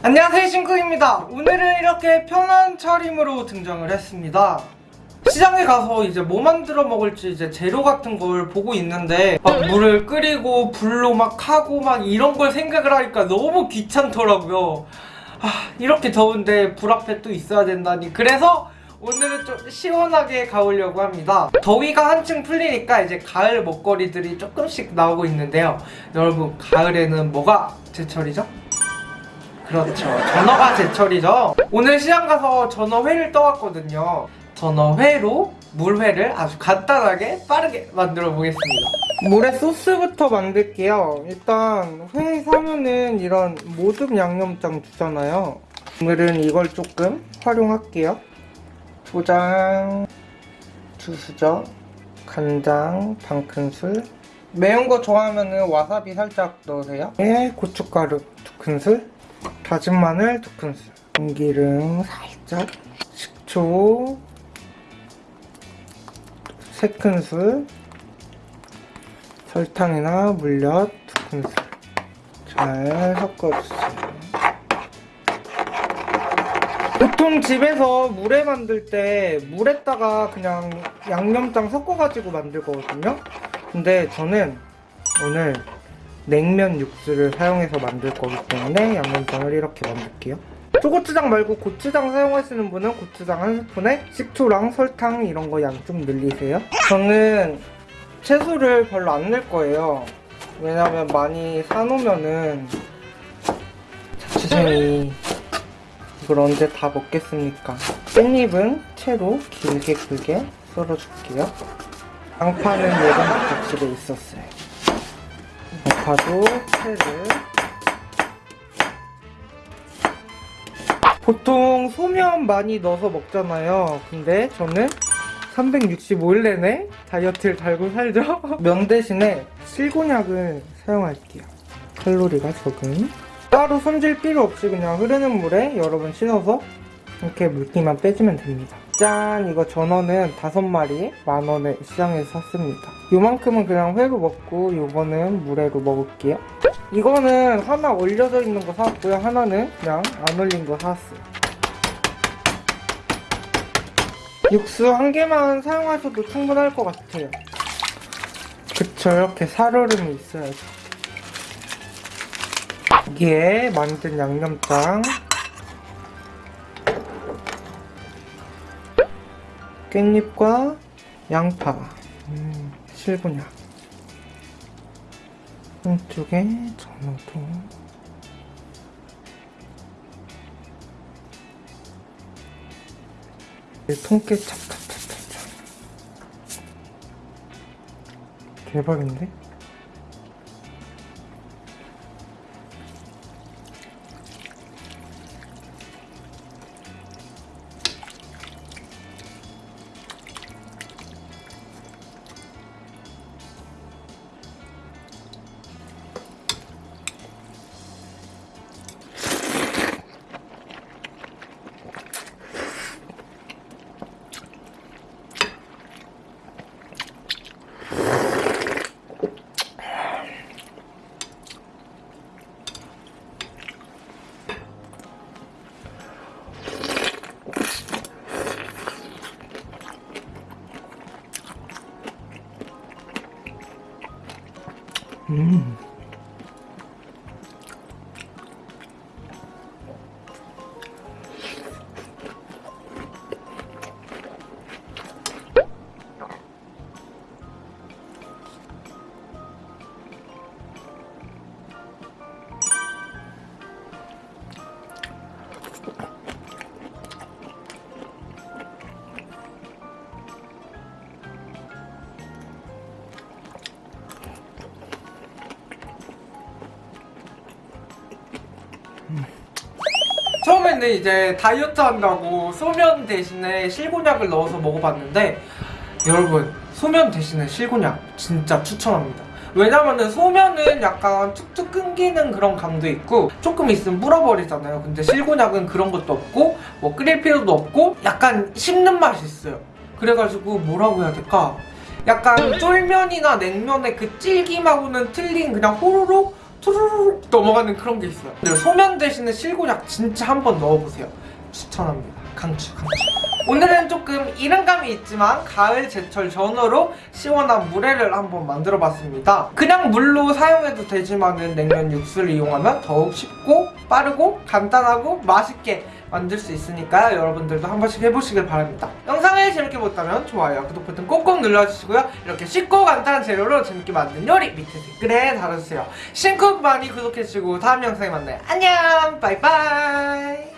안녕하세요 신쿠입니다. 오늘은 이렇게 편한 차림으로 등장을 했습니다. 시장에 가서 이제 뭐 만들어 먹을지 이제 재료 같은 걸 보고 있는데 막 물을 끓이고 불로 막 하고 막 이런 걸 생각을 하니까 너무 귀찮더라고요. 아 이렇게 더운데 불 앞에 또 있어야 된다니. 그래서 오늘은 좀 시원하게 가보려고 합니다. 더위가 한층 풀리니까 이제 가을 먹거리들이 조금씩 나오고 있는데요. 여러분 가을에는 뭐가 제철이죠? 그렇죠. 전어가 제철이죠. 오늘 시장 가서 전어회를 떠왔거든요. 전어회로 물회를 아주 간단하게 빠르게 만들어 보겠습니다. 물에 소스부터 만들게요. 일단 회 사면은 이런 모듬 양념장 주잖아요. 오늘은 이걸 조금 활용할게요. 초장, 두 수저, 간장 반 큰술, 매운 거 좋아하면은 와사비 살짝 넣으세요. 네, 고춧가루 두 큰술, 다진 마늘 두 큰술. 참기름 살짝 식초 세 큰술 설탕이나 물엿 두 큰술. 잘 섞어주세요. 보통 집에서 물회 만들 때 물에다가 그냥 양념장 섞어가지고 만들거든요. 근데 저는 오늘 냉면 육수를 사용해서 만들 거기 때문에 양념장을 이렇게 만들게요. 초고추장 말고 고추장 사용하시는 분은 고추장 한 스푼에 식초랑 설탕 이런 거 양 좀 늘리세요. 저는 채소를 별로 안 넣을 거예요. 왜냐면 많이 사놓으면은 자취생이 이걸 언제 다 먹겠습니까? 깻잎은 채로 길게 길게 썰어줄게요. 양파는 예전부터 집에 있었어요 양파도 채를 보통 소면 많이 넣어서 먹잖아요. 근데 저는 365일 내내 다이어트를 달고 살죠. 면 대신에 실곤약을 사용할게요. 칼로리가 적은. 따로 손질 필요 없이 그냥 흐르는 물에 여러 번 신어서 이렇게 물기만 빼주면 됩니다. 짠! 이거 전어는 다섯 마리 만원에 시장에서 샀습니다. 요만큼은 그냥 회로 먹고 요거는 물회로 먹을게요. 이거는 하나 올려져 있는 거 사왔고요. 하나는 그냥 안 올린 거 사왔어요. 육수 한 개만 사용하셔도 충분할 것 같아요. 그쵸. 이렇게 살얼음이 있어야죠. 여기에 만든 양념장 깻잎과 양파. 음, 실분약 한쪽에 전어도. 통깨 찹찹찹찹찹. 대박인데? 음. 처음에는 이제 다이어트 한다고 소면 대신에 실곤약을 넣어서 먹어봤는데 여러분 소면 대신에 실곤약 진짜 추천합니다. 왜냐면은 소면은 약간 툭툭 끊기는 그런 감도 있고 조금 있으면 불어버리잖아요. 근데 실곤약은 그런 것도 없고 뭐 끓일 필요도 없고 약간 씹는 맛이 있어요. 그래가지고 뭐라고 해야 될까? 약간 쫄면이나 냉면의 그 질김하고는 틀린 그냥 호로록 투르륵 넘어가는 그런 게 있어요. 소면 대신에 실곤약 진짜 한번 넣어보세요. 추천합니다. 강추 강추 오늘은 조금 이른감이 있지만 가을 제철 전어로 시원한 물회를 한번 만들어 봤습니다. 그냥 물로 사용해도 되지만 은 냉면 육수를 이용하면 더욱 쉽고 빠르고 간단하고 맛있게 만들 수 있으니까요. 여러분들도 한 번씩 해보시길 바랍니다. 영상을 재밌게 보셨다면 좋아요 구독 버튼 꼭꼭 눌러주시고요. 이렇게 쉽고 간단한 재료로 재밌게 만든 요리 밑에 댓글에 달아주세요. 신쿡 많이 구독해주시고 다음 영상에 만나요. 안녕! 바이바이